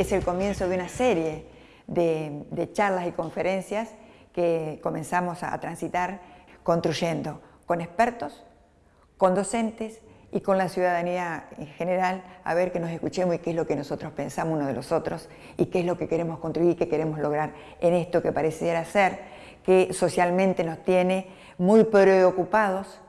es el comienzo de una serie de, charlas y conferencias que comenzamos a transitar construyendo con expertos, con docentes y con la ciudadanía en general a ver que nos escuchemos y qué es lo que nosotros pensamos uno de los otros y qué es lo que queremos contribuir, qué queremos lograr en esto que pareciera ser que socialmente nos tiene muy preocupados,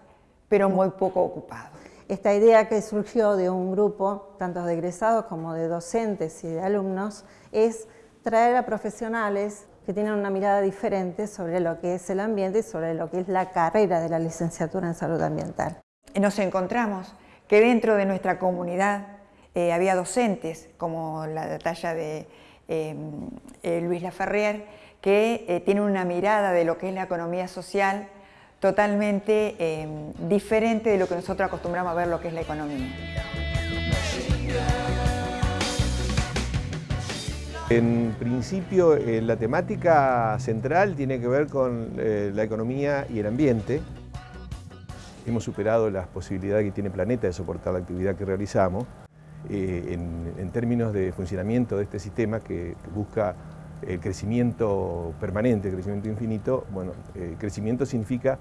pero muy poco ocupados. Esta idea que surgió de un grupo, tanto de egresados como de docentes y de alumnos, es traer a profesionales que tienen una mirada diferente sobre lo que es el ambiente y sobre lo que es la carrera de la licenciatura en salud ambiental. Nos encontramos que dentro de nuestra comunidad eh, había docentes, como la talla de eh, eh, Luis Laferrier, que tienen una mirada de lo que es la economía social totalmente eh, diferente de lo que nosotros acostumbramos a ver lo que es la economía. En principio, eh, la temática central tiene que ver con eh, la economía y el ambiente. Hemos superado las posibilidades que tiene planeta de soportar la actividad que realizamos. en, términos de funcionamiento de este sistema que busca el crecimiento permanente, el crecimiento infinito, bueno, el crecimiento significa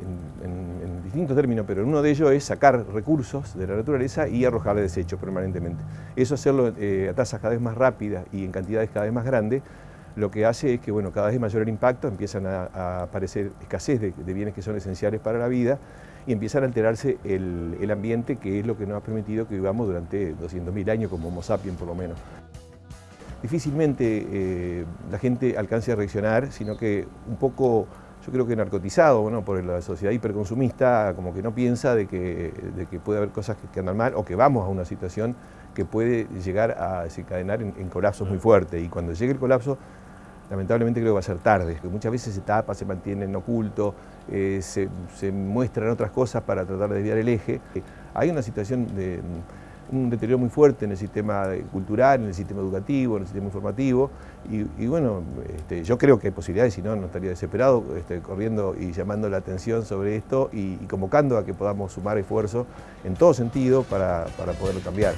en, distintos términos, pero uno de ellos es sacar recursos de la naturaleza y arrojarle desechos permanentemente. Eso hacerlo eh, a tasas cada vez más rápidas y en cantidades cada vez más grandes, lo que hace es que bueno, cada vez mayor el impacto, empiezan a, aparecer escasez de, bienes que son esenciales para la vida y empiezan a alterarse el, ambiente, que es lo que nos ha permitido que vivamos durante 200.000 años como Homo sapiens por lo menos difícilmente eh, la gente alcance a reaccionar, sino que un poco, yo creo que narcotizado bueno, por la sociedad hiperconsumista, como que no piensa de que, de que puede haber cosas que, andan mal o que vamos a una situación que puede llegar a desencadenar en, colapsos muy fuertes. Y cuando llegue el colapso, lamentablemente creo que va a ser tarde, que muchas veces se tapa, se mantiene en oculto, eh, se, se muestran otras cosas para tratar de desviar el eje. Hay una situación de un deterioro muy fuerte en el sistema cultural, en el sistema educativo, en el sistema informativo y, bueno, este, yo creo que hay posibilidades, si no, no estaría desesperado este, corriendo y llamando la atención sobre esto y, convocando a que podamos sumar esfuerzos en todo sentido para, para poderlo cambiar.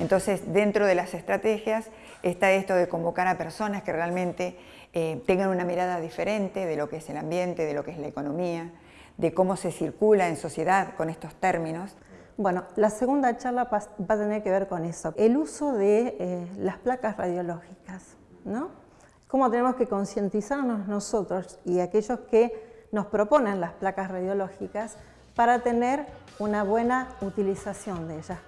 Entonces, dentro de las estrategias está esto de convocar a personas que realmente eh, tengan una mirada diferente de lo que es el ambiente, de lo que es la economía, de cómo se circula en sociedad con estos términos. Bueno, la segunda charla va a tener que ver con eso, el uso de eh, las placas radiológicas, ¿no? Cómo tenemos que concientizarnos nosotros y aquellos que nos proponen las placas radiológicas para tener una buena utilización de ellas.